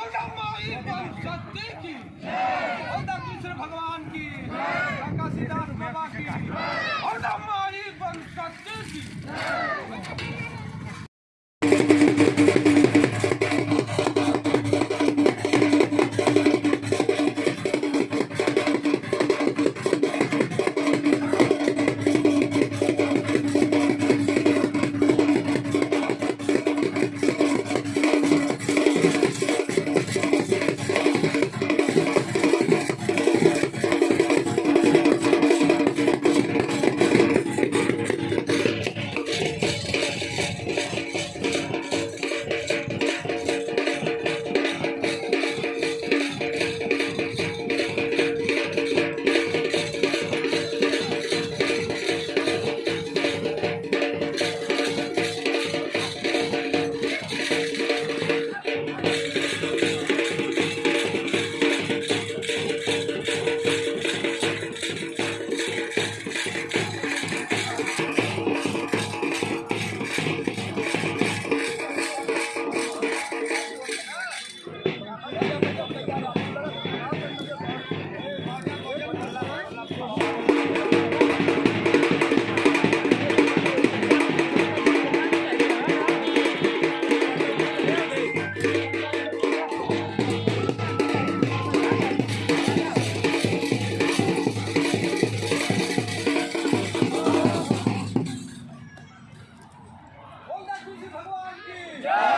ほらまあ、いいパン使っ Yeah.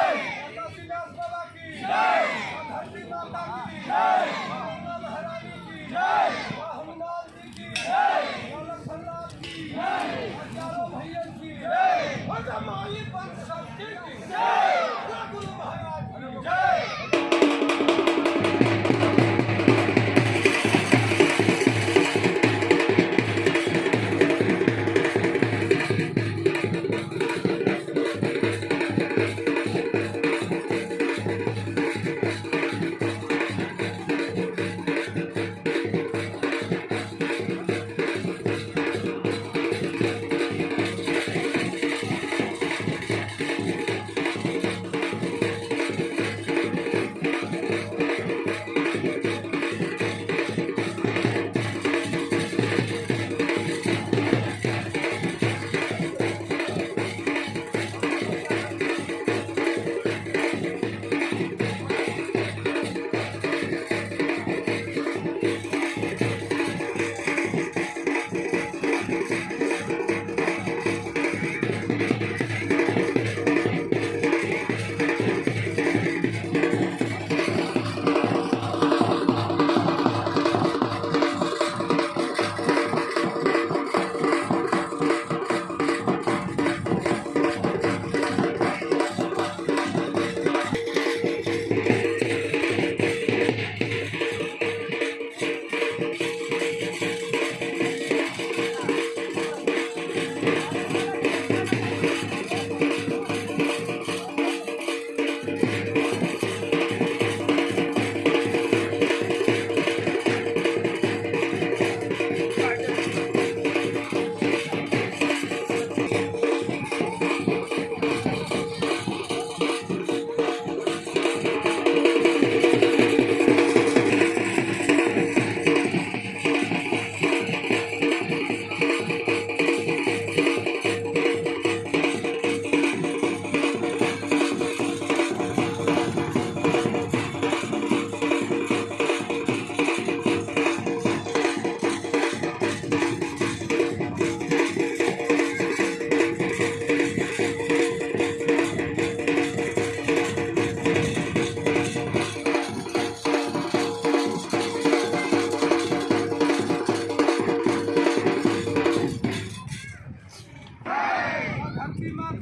You Mother.